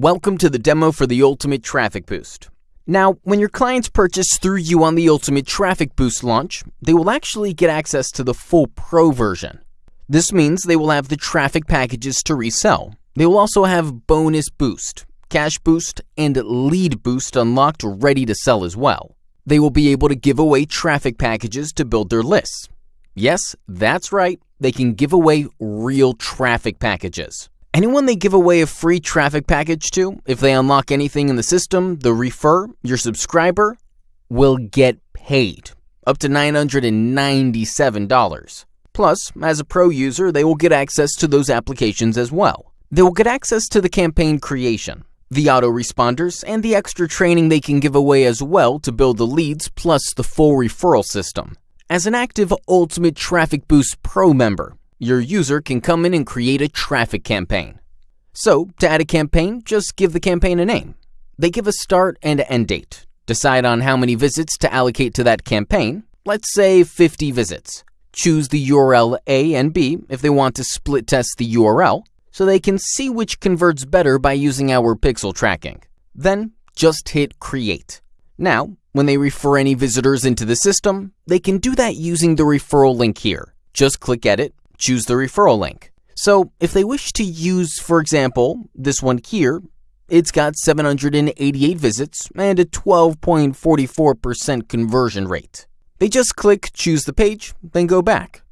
Welcome to the demo for the Ultimate Traffic Boost. Now, when your clients purchase through you on the Ultimate Traffic Boost launch, they will actually get access to the full Pro version. This means they will have the traffic packages to resell. They will also have Bonus Boost, Cash Boost, and Lead Boost unlocked ready to sell as well. They will be able to give away traffic packages to build their lists. Yes, that's right, they can give away real traffic packages. Anyone they give away a free traffic package to, if they unlock anything in the system, the refer, your subscriber, will get paid up to $997. Plus, as a pro user, they will get access to those applications as well. They will get access to the campaign creation, the autoresponders, and the extra training they can give away as well to build the leads plus the full referral system. As an active Ultimate Traffic Boost Pro member, your user can come in and create a traffic campaign. So, to add a campaign, just give the campaign a name. They give a start and end date. Decide on how many visits to allocate to that campaign, let's say 50 visits. Choose the URL A and B if they want to split test the URL, so they can see which converts better by using our pixel tracking. Then, just hit Create. Now, when they refer any visitors into the system, they can do that using the referral link here. Just click Edit choose the referral link. So if they wish to use, for example, this one here, it's got 788 visits and a 12.44% conversion rate. They just click choose the page, then go back.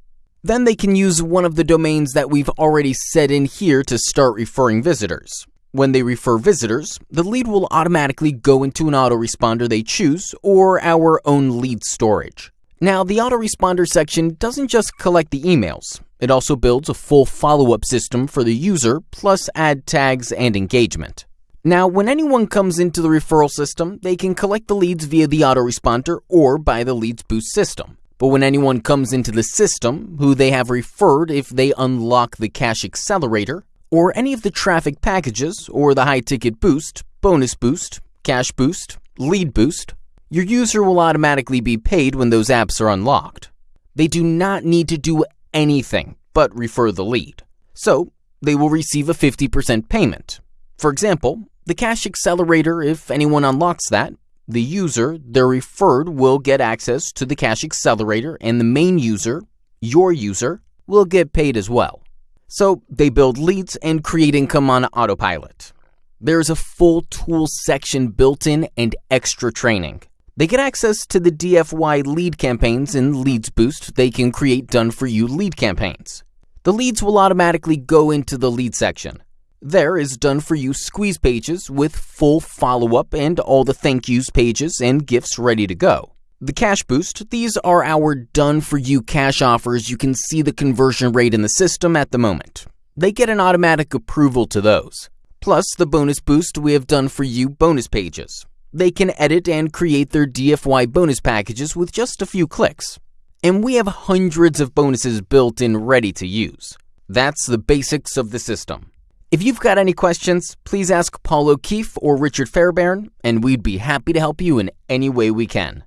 Then they can use one of the domains that we've already set in here to start referring visitors. When they refer visitors, the lead will automatically go into an autoresponder they choose or our own lead storage. Now, the autoresponder section doesn't just collect the emails. It also builds a full follow-up system for the user, plus add tags and engagement. Now, when anyone comes into the referral system, they can collect the leads via the autoresponder or by the Leads Boost system. But when anyone comes into the system who they have referred if they unlock the Cash Accelerator, or any of the traffic packages, or the High Ticket Boost, Bonus Boost, Cash Boost, Lead Boost, your user will automatically be paid when those apps are unlocked. They do not need to do anything but refer the lead. So they will receive a 50% payment. For example, the Cash Accelerator, if anyone unlocks that, the user, their referred, will get access to the Cash Accelerator and the main user, your user, will get paid as well. So they build leads and create income on autopilot. There's a full tool section built in and extra training. They get access to the DFY lead campaigns in Leads Boost. They can create done for you lead campaigns. The leads will automatically go into the lead section. There is done for you squeeze pages with full follow up and all the thank yous pages and gifts ready to go. The cash boost, these are our done for you cash offers. You can see the conversion rate in the system at the moment. They get an automatic approval to those. Plus the bonus boost, we have done for you bonus pages. They can edit and create their DFY bonus packages with just a few clicks. And we have hundreds of bonuses built in ready to use. That's the basics of the system. If you've got any questions, please ask Paul O'Keefe or Richard Fairbairn, and we'd be happy to help you in any way we can.